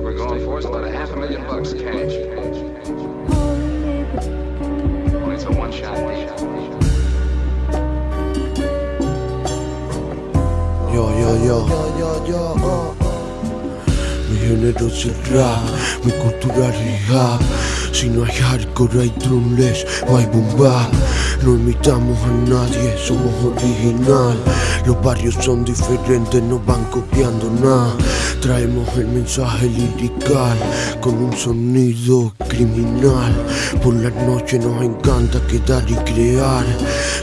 we're going for about a half a million bucks cash. It's. Yo, yo, yo. Yo, yo, yo. Mi género es el rap, mi cultura es. Si no hay hardcore hay drumless hay bomba No imitamos a nadie, somos original Los barrios son diferentes, no van copiando nada Traemos el mensaje lirical con un sonido criminal. Por la noche nos encanta quedar y crear.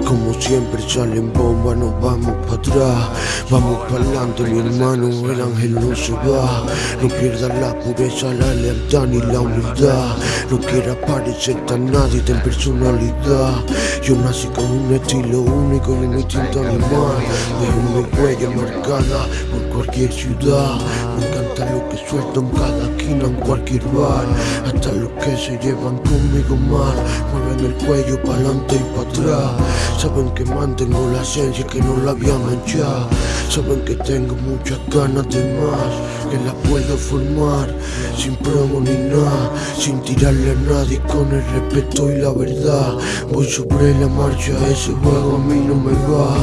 Como siempre salen bombas, nos vamos para atrás. Vamos para adelante, mi hermano, el ángel no se va. No pierdas la pureza, la lealtad ni la humildad. No quiera parecerte a nadie, ten personalidad. Yo nací con un estilo único un instinto animal. Dejo mi huella marcada por cualquier ciudad. Me encanta lo que suelto en cada esquina, en cualquier bar. Hasta los que se llevan conmigo mal. Mueven el cuello para adelante y para atrás. Saben que mantengo la esencia que no la había manchado. Saben que tengo muchas ganas de más. Que la puedo formar sin promo ni nada. Sin tirarle a nadie con el respeto y la verdad. Voy sobre la marcha, ese juego a mí no me va.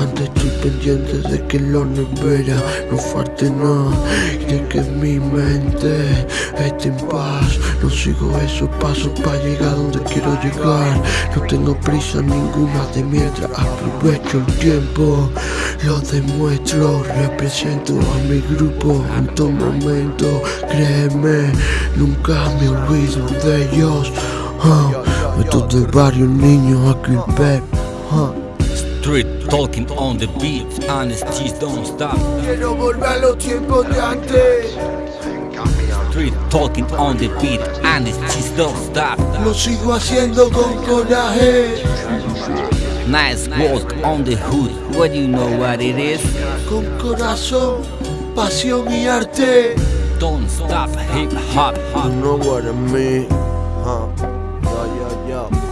Antes estoy pendiente de que lo nevera no falte nada. Y de que mi mente esté sigo esos pasos para llegar donde quiero llegar. No tengo prisa ninguna de mientras aprovecho el tiempo. Lo demuestro, represento a mi grupo en todo momento. Créeme, nunca me olvido de ellos. Uh, estos de varios niños aquí pep. Uh. Street talking on the beat, honesty don't stop. Quiero volver a los tiempos de antes. Street talking on the beat, honesty don't stop. Lo sigo haciendo con coraje. Nice work on the hood, what do you know what it is? Con corazón, pasión y arte. Don't stop hip hop. You know what I mean? Huh? Yo, yo.